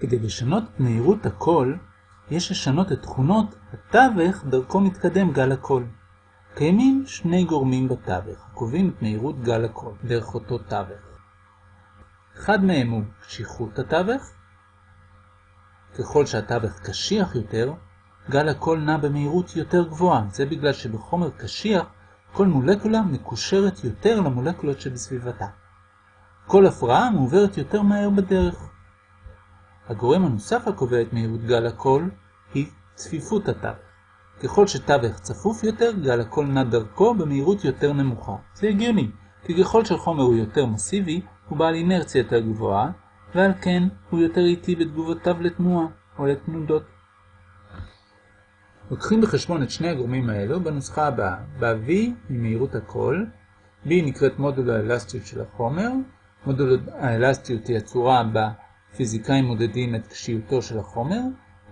כדי לשנות את מהירות הקול, יש לשנות את תכונות התווך דרכו מתקדם גל הקול. קיימים שני גורמים בתווך, הקובעים את מהירות גל הקול דרך אותו תווך. אחד מהם הוא קשיחות התווך. ככל שהתווך קשיח יותר, גל הקול נע במהירות יותר גבוהה. זה בגלל שבחומר קשיח כל מולקולה מקושרת יותר למולקולות שבסביבתה. כל הפרעה מעוברת יותר מהר בדרך. הגורם הנוסף הקובע את מהירות גל הקול היא צפיפות התווך. ככל שתווך צפוף יותר, גל הקול נע דרכו במהירות יותר נמוכה. זה הגיוני, כי ככל שחומר הוא יותר מסיבי, הוא בעל אינרציה יותר גבוהה, ועל כן הוא יותר איטי בתגובותיו לתנועה או לתנודות. לוקחים בחשבון את שני הגורמים האלו בנוסחה הבאה. ב-V היא מהירות הקול, B נקראת מודול האלסטיות של החומר, מודול האלסטיות היא הצורה בה פיזיקאים מודדים את קשיותו של החומר,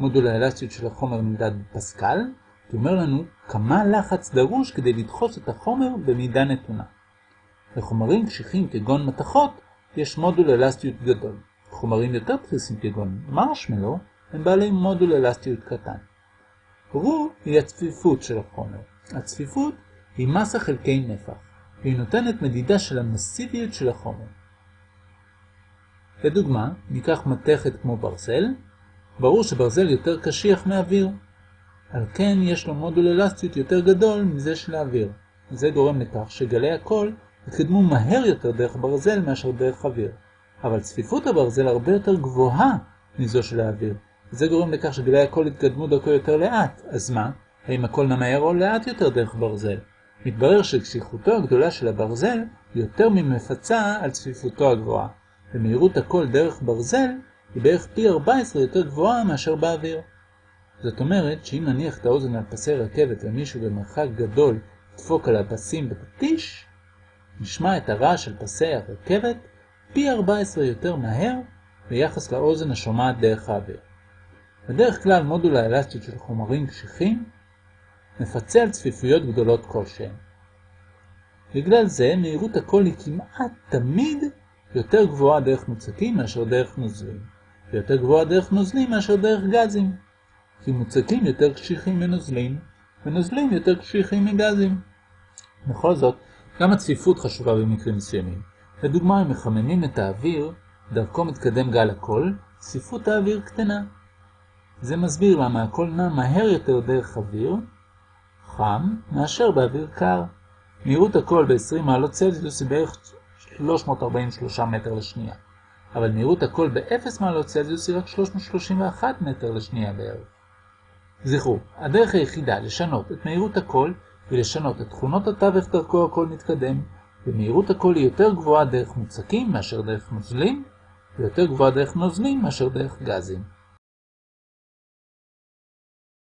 מודול האלסטיות של החומר נמדד בפסקל, שאומר לנו כמה לחץ דרוש כדי לדחוס את החומר במידה נתונה. לחומרים קשיחים כגון מתכות יש מודול אלסטיות גדול. חומרים יותר דחיסים כגון מרשמלו הם בעלי מודול אלסטיות קטן. רו היא הצפיפות של החומר. הצפיפות היא מסה חלקי נפח, והיא נותנת מדידה של המסיביות של החומר. לדוגמה, ניקח מתכת כמו ברזל, ברור שברזל יותר קשיח מאוויר. על כן יש לו מודול אלסטיות יותר גדול מזה של האוויר. זה גורם לכך שגלי הקול יתקדמו מהר יותר דרך ברזל מאשר דרך אוויר. אבל צפיפות הברזל הרבה יותר גבוהה מזו של האוויר. זה גורם לכך שגלי הקול יתקדמו דרכו יותר לאט. אז מה? האם הקול נמהר או לאט יותר דרך ברזל? מתברר שקשיחותו הגדולה של הברזל יותר ממפצה על צפיפותו הגבוהה. ומהירות הקול דרך ברזל היא בערך פי 14 יותר גבוהה מאשר באוויר. זאת אומרת שאם נניח את האוזן על פסי רכבת ומישהו במרחק גדול ידפוק על הפסים בפטיש, נשמע את הרעש של פסי הרכבת פי 14 יותר מהר ביחס לאוזן השומעת דרך האוויר. בדרך כלל מודול האלסטיות של חומרים קשיחים מפצה על צפיפויות גדולות כלשהן. בגלל זה מהירות הקול היא כמעט תמיד יותר גבוהה דרך מוצקים מאשר דרך נוזלים, ויותר גבוהה דרך נוזלים מאשר דרך גזים, כי מוצקים יותר קשיחים מנוזלים, ונוזלים יותר קשיחים מגזים. בכל זאת, גם הצפיפות חשובה במקרים מסוימים. לדוגמה, אם מחממים את האוויר, דרכו מתקדם גל הקול, צפיפות האוויר קטנה. זה מסביר למה הקול נע מהר יותר דרך אוויר, חם, מאשר באוויר קר. מהירות הקול ב-20 מעלות צלזיוס היא בערך 343 מטר לשנייה, אבל מהירות הקול ב-0 מעלות צלזיוס היא רק 331 מטר לשנייה בערך. זכרו, הדרך היחידה לשנות את מהירות הקול היא לשנות את תכונות התווך דרכו הקול מתקדם, ומהירות הקול היא יותר גבוהה דרך מוצקים מאשר דרך נוזלים, ויותר גבוהה דרך נוזלים מאשר דרך גזים.